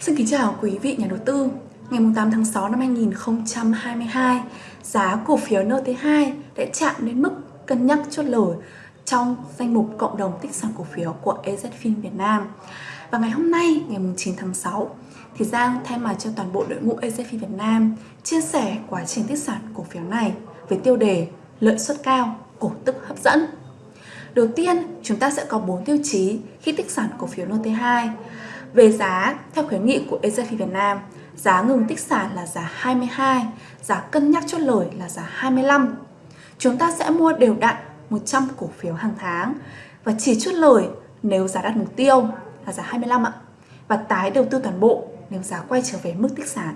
Xin kính chào quý vị nhà đầu tư. Ngày 8 tháng 6 năm 2022, giá cổ phiếu NT2 đã chạm đến mức cân nhắc chốt lời trong danh mục cộng đồng tích sản cổ phiếu của EZFIN Việt Nam. Và ngày hôm nay, ngày 9 tháng 6, thì Giang thay mặt cho toàn bộ đội ngũ EZFIN Việt Nam chia sẻ quá trình tích sản cổ phiếu này với tiêu đề lợi suất cao, cổ tức hấp dẫn. Đầu tiên, chúng ta sẽ có 4 tiêu chí khi tích sản cổ phiếu NT2. Về giá, theo khuyến nghị của EZFI Việt Nam, giá ngừng tích sản là giá 22, giá cân nhắc chốt lời là giá 25. Chúng ta sẽ mua đều đặn 100 cổ phiếu hàng tháng và chỉ chốt lời nếu giá đạt mục tiêu là giá 25 ạ và tái đầu tư toàn bộ nếu giá quay trở về mức tích sản.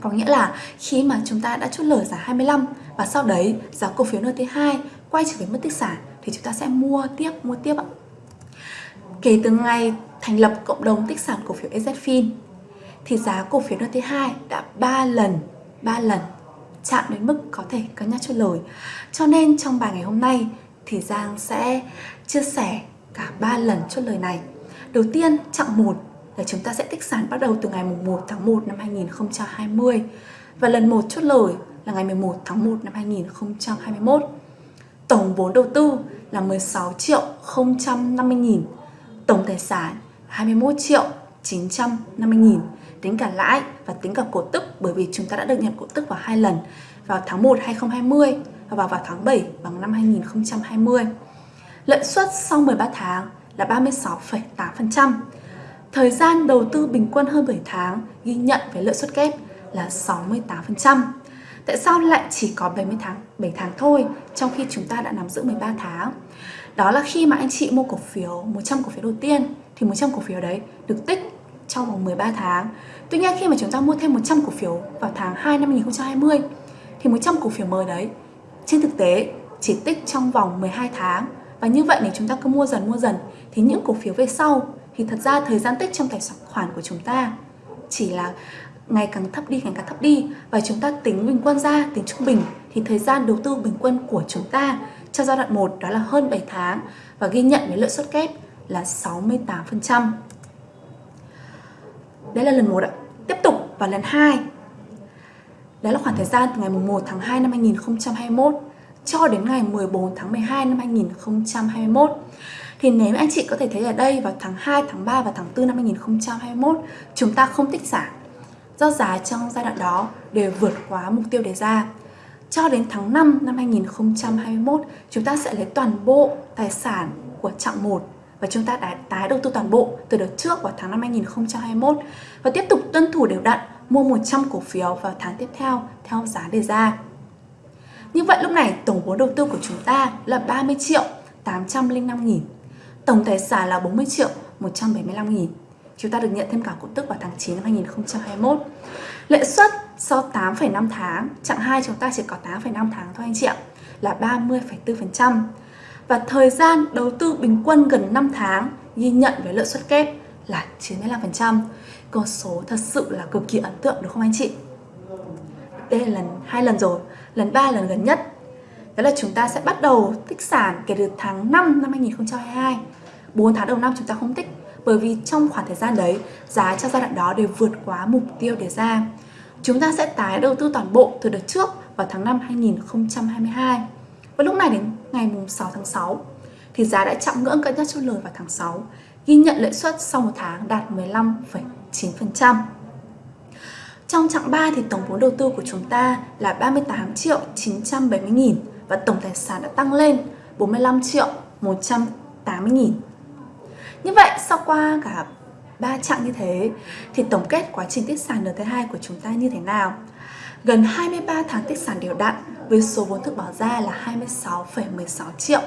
Có nghĩa là khi mà chúng ta đã chốt lời giá 25 và sau đấy giá cổ phiếu NT2 quay trở về mức tích sản thì chúng ta sẽ mua tiếp, mua tiếp ạ. Kể từ ngày thành lập cộng đồng tích sản cổ phiếu EZFIN thì giá cổ phiếu NT2 đã 3 lần 3 lần chạm đến mức có thể cân nhắc cho lời. Cho nên trong bài ngày hôm nay thì Giang sẽ chia sẻ cả 3 lần chốt lời này. Đầu tiên, chặng 1 là chúng ta sẽ tích sản bắt đầu từ ngày 1 tháng 1 năm 2020 và lần 1 chốt lời là ngày 11 tháng 1 năm 2021. Tổng vốn đầu tư là 16 triệu 050 nghìn Tổng tài sản 21 triệu 950 nghìn Tính cả lãi và tính cả cổ tức bởi vì chúng ta đã được nhận cổ tức vào hai lần vào tháng 1 2020 và vào, vào tháng 7 bằng năm 2020. Lợi suất sau 13 tháng là 36,8%. Thời gian đầu tư bình quân hơn 7 tháng ghi nhận với lợi suất kép là 68%. Tại sao lại chỉ có 70 tháng, 7 tháng thôi trong khi chúng ta đã nắm giữ 13 tháng? Đó là khi mà anh chị mua cổ phiếu 100 cổ phiếu đầu tiên thì 100 cổ phiếu đấy được tích trong vòng 13 tháng. Tuy nhiên khi mà chúng ta mua thêm 100 cổ phiếu vào tháng 2 năm 2020 thì 100 cổ phiếu mới đấy trên thực tế chỉ tích trong vòng 12 tháng và như vậy nếu chúng ta cứ mua dần mua dần thì những cổ phiếu về sau thì thật ra thời gian tích trong tài khoản của chúng ta chỉ là ngày càng thấp đi, ngày càng thấp đi và chúng ta tính bình quân ra, tính trung bình thì thời gian đầu tư bình quân của chúng ta cho giai đoạn 1 đó là hơn 7 tháng và ghi nhận với lợi suất kép là 68%. Đấy là lần 1 ạ. Tiếp tục vào lần 2. Đó là khoảng thời gian từ ngày 1 tháng 2 năm 2021 cho đến ngày 14 tháng 12 năm 2021. Thì nếu anh chị có thể thấy ở đây vào tháng 2, tháng 3 và tháng 4 năm 2021 chúng ta không tích giảm do giá trong giai đoạn đó đều vượt quá mục tiêu đề ra. Cho đến tháng 5 năm 2021, chúng ta sẽ lấy toàn bộ tài sản của chặng 1 và chúng ta đã tái đầu tư toàn bộ từ đợt trước vào tháng năm 2021 và tiếp tục tuân thủ đều đặn mua 100 cổ phiếu vào tháng tiếp theo theo giá đề ra. Như vậy lúc này tổng vốn đầu tư của chúng ta là 30 triệu 805 nghìn. Tổng tài sản là 40 triệu 175 nghìn. Chúng ta được nhận thêm cả cổ tức vào tháng 9 năm 2021 Lệ suất sau 8,5 tháng Chặng 2 chúng ta chỉ có 8,5 tháng thôi anh chị ạ Là 30,4% Và thời gian đầu tư bình quân gần 5 tháng Ghi nhận với lợi suất kép là 95% Con số thật sự là cực kỳ ấn tượng đúng không anh chị? Đây là lần hai lần rồi Lần 3 lần gần nhất. Đó là chúng ta sẽ bắt đầu tích sản kể từ tháng 5 năm 2022 4 tháng đầu năm chúng ta không tích bởi vì trong khoảng thời gian đấy giá trong giai đoạn đó đều vượt quá mục tiêu đề ra. Chúng ta sẽ tái đầu tư toàn bộ từ đợt trước vào tháng 5 2022. Và lúc này đến ngày 6 tháng 6 thì giá đã chạm ngưỡng cân nhắc chốt lời vào tháng 6, ghi nhận lợi suất sau một tháng đạt 15,9%. Trong chặng 3 thì tổng vốn đầu tư của chúng ta là 38 triệu 970 nghìn và tổng tài sản đã tăng lên 45 triệu 180 nghìn. Như vậy sau qua cả ba chặng như thế thì tổng kết quá trình tích sản NT2 của chúng ta như thế nào? Gần 23 tháng tích sản đều đặn với số vốn thực bỏ ra là 26,16 triệu.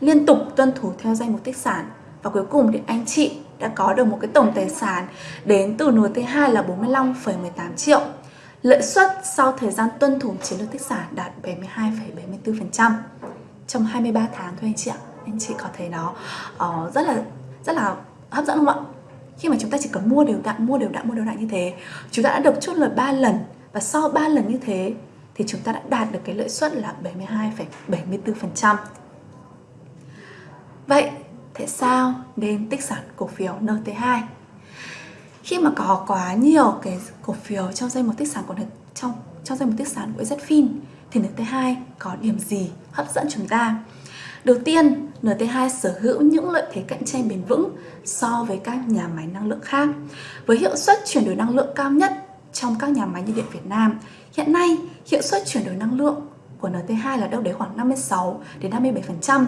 Liên tục tuân thủ theo danh mục tích sản. Và cuối cùng thì anh chị đã có được một cái tổng tài sản đến từ NT2 là 45,18 triệu. Lợi suất sau thời gian tuân thủ chiến lược tích sản đạt 72,74% trong 23 tháng thôi anh chị ạ anh chị có thấy nó uh, rất là rất là hấp dẫn không ạ? Khi mà chúng ta chỉ cần mua đều đặn mua đều đặn mua đều đặn như thế chúng ta đã được chốt lời 3 lần. Và sau 3 lần như thế thì chúng ta đã đạt được cái lợi suất là 72,74% vậy tại sao nên tích sản cổ phiếu NT2 khi mà có quá nhiều cái cổ phiếu trong danh mục tích sản của trong trong danh mục tích sản của ZFIN thì NT2 có điểm gì hấp dẫn chúng ta? Đầu tiên, NT2 sở hữu những lợi thế cạnh tranh bền vững so với các nhà máy năng lượng khác. Với hiệu suất chuyển đổi năng lượng cao nhất trong các nhà máy nhiệt điện Việt Nam, hiện nay hiệu suất chuyển đổi năng lượng của NT2 là đâu đấy khoảng 56 đến 57%,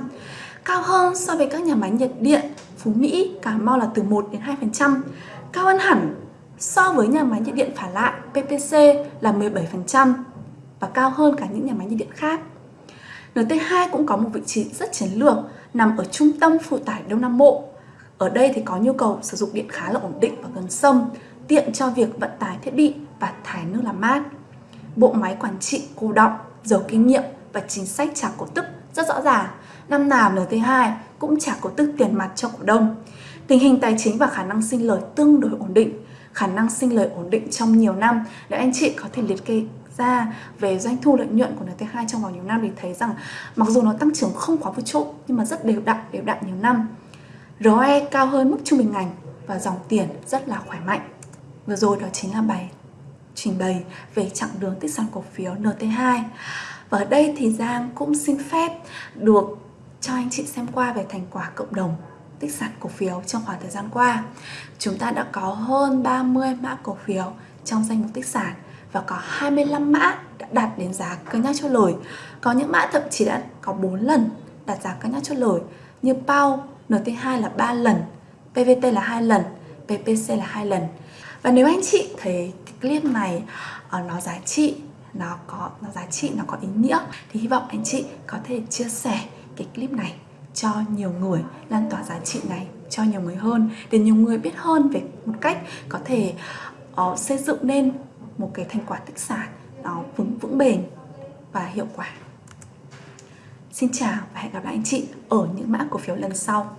cao hơn so với các nhà máy nhiệt điện Phú Mỹ, Cà Mau là từ 1 đến 2%, cao hơn hẳn so với nhà máy nhiệt điện phản Lại PPC là 17% và cao hơn cả những nhà máy nhiệt điện khác. NT2 cũng có một vị trí rất chiến lược nằm ở trung tâm phụ tải Đông Nam Bộ. Ở đây thì có nhu cầu sử dụng điện khá là ổn định và gần sông, tiện cho việc vận tải thiết bị và thải nước làm mát. Bộ máy quản trị cô động, giàu kinh nghiệm và chính sách trả cổ tức rất rõ ràng. Năm nào NT2 cũng trả cổ tức tiền mặt cho cổ đông. Tình hình tài chính và khả năng sinh lời tương đối ổn định. Khả năng sinh lời ổn định trong nhiều năm để anh chị có thể liệt kê ra về doanh thu lợi nhuận của NT2 trong vòng nhiều năm thì thấy rằng mặc dù nó tăng trưởng không quá vượt trội nhưng mà rất đều đặn, đều đặn nhiều năm. ROE cao hơn mức trung bình ngành và dòng tiền rất là khỏe mạnh. Vừa rồi đó chính là bài trình bày về chặng đường tích sản cổ phiếu NT2. Và ở đây thì Giang cũng xin phép được cho anh chị xem qua về thành quả cộng đồng tích sản cổ phiếu trong khoảng thời gian qua. Chúng ta đã có hơn 30 mã cổ phiếu trong danh mục tích sản và có 25 mã đã đạt đến giá cân nhắc cho lời. Có những mã thậm chí đã có 4 lần đạt giá cân nhắc cho lời như PAU, NT2 là 3 lần, PVT là 2 lần, PPC là 2 lần. Và nếu anh chị thấy cái clip này uh, nó giá trị nó có nó giá trị nó có ý nghĩa thì hy vọng anh chị có thể chia sẻ cái clip này cho nhiều người lan tỏa giá trị này cho nhiều người hơn để nhiều người biết hơn về một cách có thể uh, xây dựng nên một cái thành quả tích sản nó vững vững bền và hiệu quả. Xin chào và hẹn gặp lại anh chị ở những mã cổ phiếu lần sau.